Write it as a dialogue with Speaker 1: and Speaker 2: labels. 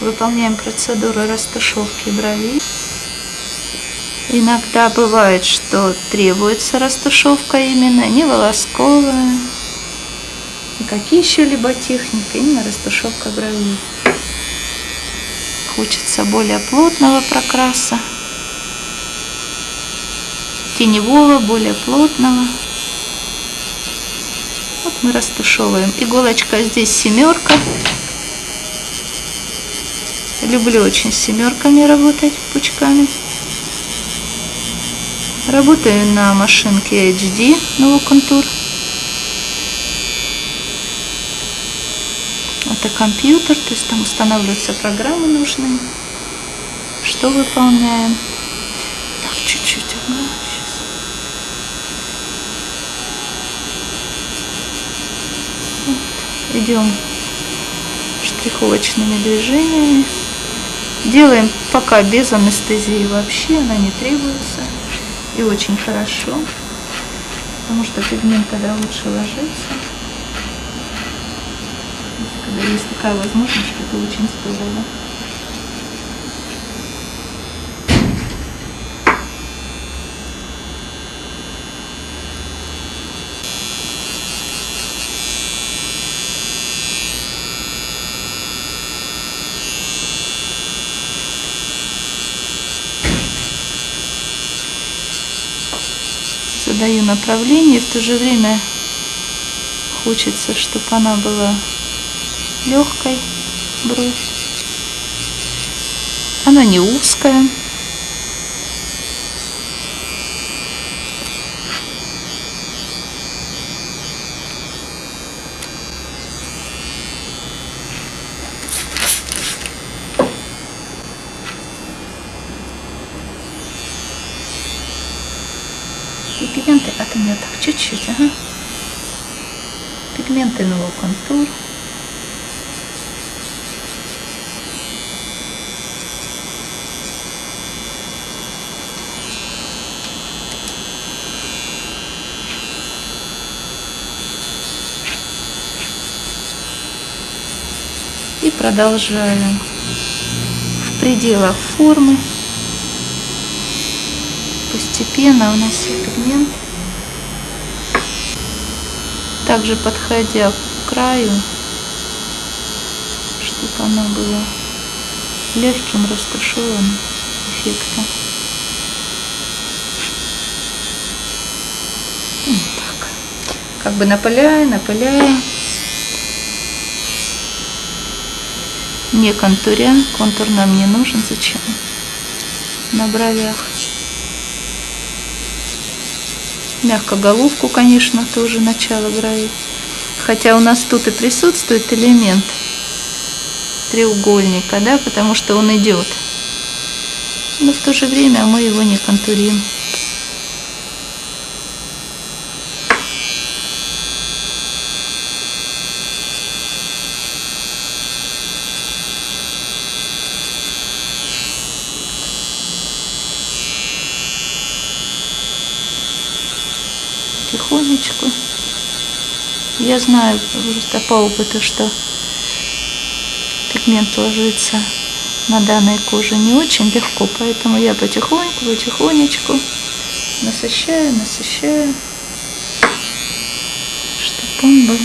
Speaker 1: выполняем процедуру растушевки бровей. Иногда бывает, что требуется растушевка именно не волосковая, никакие еще-либо техники, именно растушевка бровей. Хочется более плотного прокраса, теневого, более плотного. Вот мы растушевываем. Иголочка здесь семерка. Люблю очень с семерками работать пучками. Работаю на машинке HD Новоконтур. Это компьютер, то есть там устанавливаются программы нужные. Что выполняем? Так, чуть-чуть. Вот. Идем штриховочными движениями. Делаем пока без анестезии вообще, она не требуется. И очень хорошо, потому что пигмент тогда лучше ложится. Когда есть такая возможность, это очень здорово. Задаю направление, и в то же время хочется, чтобы она была легкой, бровь. Она не узкая. И пигменты от меня так чуть-чуть, ага. Пигменты нового контур. И продолжаем в пределах формы постепенно внося пигмент, также подходя к краю, чтобы оно было легким растушеванным эффектом. Вот так. Как бы напыляя, напыляя. Не контуря. Контур нам не нужен. Зачем? На бровях. Мягкоголовку, конечно, тоже начало бровей. Хотя у нас тут и присутствует элемент треугольника, да, потому что он идет. Но в то же время мы его не контурим. Потихонечку. Я знаю просто по опыту, что пигмент ложится на данной коже не очень легко, поэтому я потихоньку, потихонечку насыщаю, насыщаю, чтобы он был